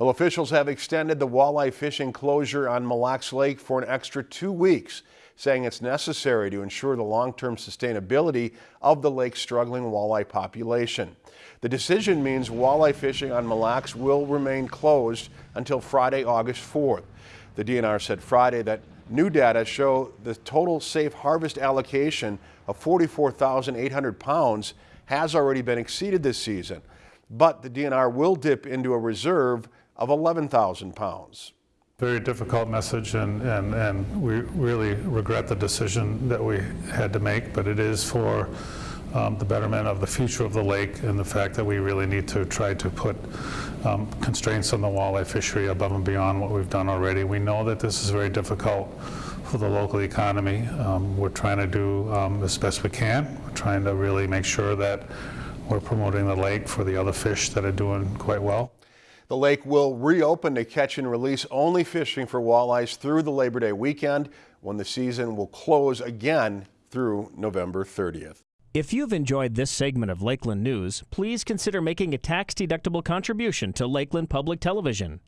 Well, officials have extended the walleye fishing closure on Mille Lacs Lake for an extra two weeks, saying it's necessary to ensure the long-term sustainability of the lake's struggling walleye population. The decision means walleye fishing on Mille Lacs will remain closed until Friday, August 4th. The DNR said Friday that new data show the total safe harvest allocation of 44,800 pounds has already been exceeded this season, but the DNR will dip into a reserve of 11,000 pounds. Very difficult message, and, and, and we really regret the decision that we had to make, but it is for um, the betterment of the future of the lake and the fact that we really need to try to put um, constraints on the walleye fishery above and beyond what we've done already. We know that this is very difficult for the local economy. Um, we're trying to do um, as best we can. We're trying to really make sure that we're promoting the lake for the other fish that are doing quite well. The lake will reopen to catch and release only fishing for walleyes through the Labor Day weekend when the season will close again through November 30th. If you've enjoyed this segment of Lakeland News, please consider making a tax-deductible contribution to Lakeland Public Television.